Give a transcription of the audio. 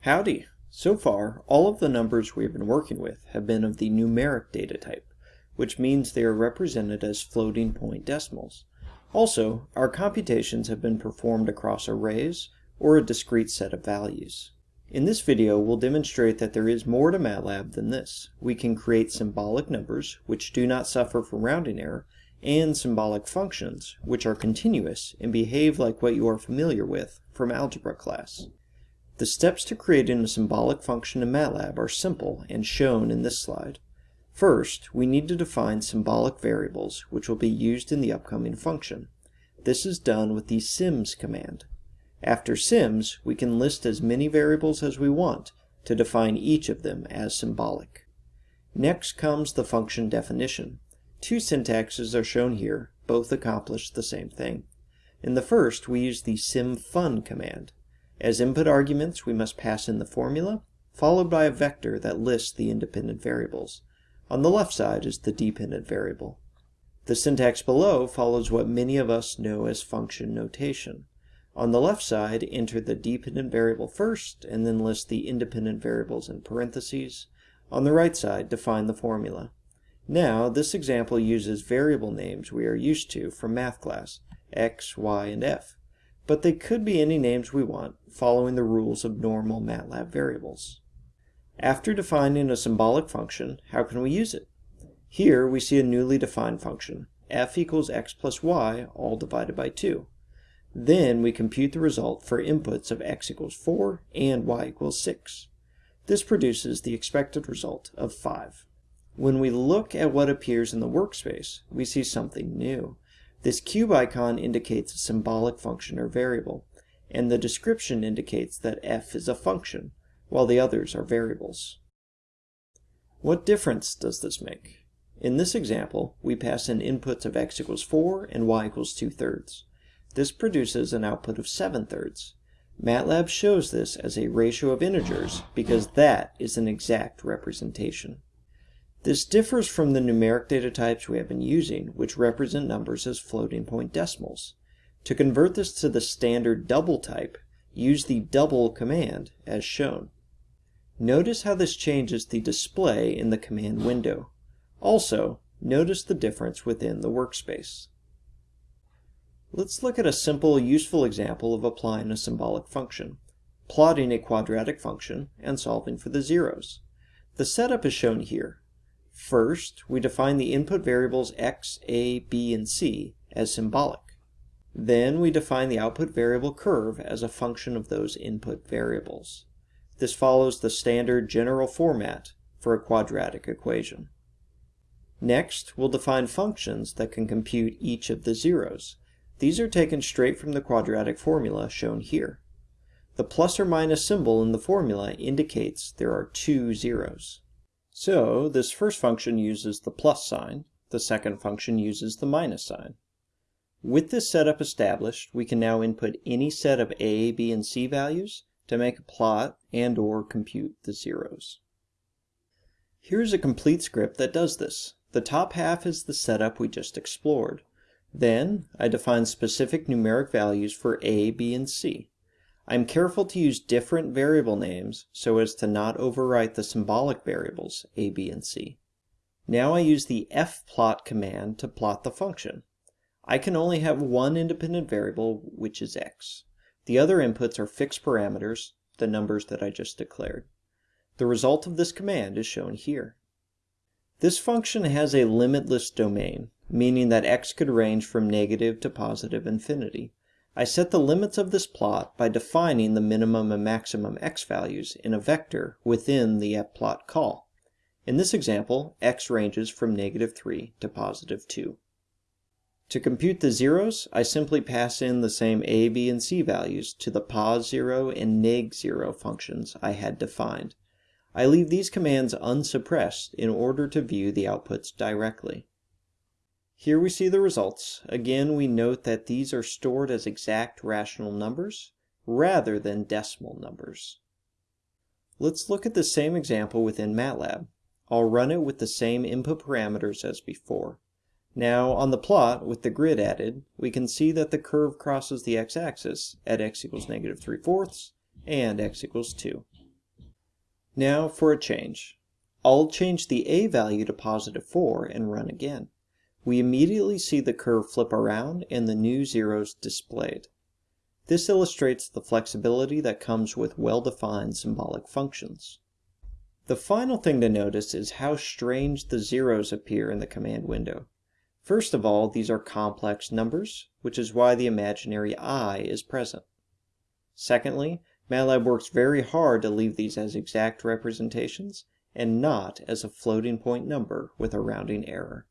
Howdy! So far, all of the numbers we have been working with have been of the numeric data type, which means they are represented as floating point decimals. Also, our computations have been performed across arrays or a discrete set of values. In this video, we'll demonstrate that there is more to MATLAB than this. We can create symbolic numbers, which do not suffer from rounding error, and symbolic functions, which are continuous and behave like what you are familiar with from algebra class. The steps to creating a symbolic function in MATLAB are simple and shown in this slide. First, we need to define symbolic variables, which will be used in the upcoming function. This is done with the syms command. After syms, we can list as many variables as we want to define each of them as symbolic. Next comes the function definition. Two syntaxes are shown here, both accomplish the same thing. In the first, we use the symfun command. As input arguments, we must pass in the formula, followed by a vector that lists the independent variables. On the left side is the dependent variable. The syntax below follows what many of us know as function notation. On the left side, enter the dependent variable first, and then list the independent variables in parentheses. On the right side, define the formula. Now, this example uses variable names we are used to from math class, x, y, and f. But they could be any names we want, following the rules of normal MATLAB variables. After defining a symbolic function, how can we use it? Here we see a newly defined function, f equals x plus y, all divided by 2. Then we compute the result for inputs of x equals 4 and y equals 6. This produces the expected result of 5. When we look at what appears in the workspace, we see something new. This cube icon indicates a symbolic function or variable, and the description indicates that f is a function, while the others are variables. What difference does this make? In this example, we pass in inputs of x equals 4 and y equals 2 thirds. This produces an output of 7 thirds. MATLAB shows this as a ratio of integers because that is an exact representation. This differs from the numeric data types we have been using, which represent numbers as floating point decimals. To convert this to the standard double type, use the double command as shown. Notice how this changes the display in the command window. Also, notice the difference within the workspace. Let's look at a simple, useful example of applying a symbolic function, plotting a quadratic function and solving for the zeros. The setup is shown here. First, we define the input variables x, a, b, and c as symbolic. Then we define the output variable curve as a function of those input variables. This follows the standard general format for a quadratic equation. Next, we'll define functions that can compute each of the zeros. These are taken straight from the quadratic formula shown here. The plus or minus symbol in the formula indicates there are two zeros. So this first function uses the plus sign, the second function uses the minus sign. With this setup established, we can now input any set of a, b, and c values to make a plot and or compute the zeros. Here's a complete script that does this. The top half is the setup we just explored. Then, I define specific numeric values for a, b, and c. I'm careful to use different variable names so as to not overwrite the symbolic variables a, b, and c. Now I use the fplot command to plot the function. I can only have one independent variable, which is x. The other inputs are fixed parameters, the numbers that I just declared. The result of this command is shown here. This function has a limitless domain, meaning that x could range from negative to positive infinity. I set the limits of this plot by defining the minimum and maximum x values in a vector within the fplot call. In this example, x ranges from negative 3 to positive 2. To compute the zeros, I simply pass in the same a, b, and c values to the pos 0 and neg 0 functions I had defined. I leave these commands unsuppressed in order to view the outputs directly. Here we see the results. Again, we note that these are stored as exact rational numbers rather than decimal numbers. Let's look at the same example within MATLAB. I'll run it with the same input parameters as before. Now, on the plot, with the grid added, we can see that the curve crosses the x-axis at x equals negative 3 fourths and x equals 2. Now for a change. I'll change the a value to positive 4 and run again. We immediately see the curve flip around and the new zeros displayed. This illustrates the flexibility that comes with well-defined symbolic functions. The final thing to notice is how strange the zeros appear in the command window. First of all, these are complex numbers, which is why the imaginary i is present. Secondly, MATLAB works very hard to leave these as exact representations and not as a floating point number with a rounding error.